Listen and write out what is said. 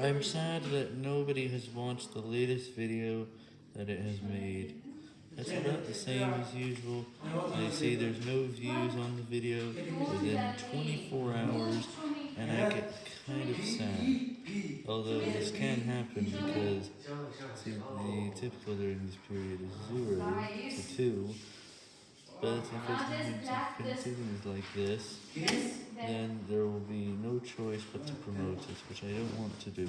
I'm sad that nobody has watched the latest video that it has made. It's about the same as usual. They say there's no views on the video within 24 hours, and I get kind of sad. Although this can happen because see, the typical during this period is 0 to 2. But if it continues like this, then there will be no choice but to promote it, which I don't want to do.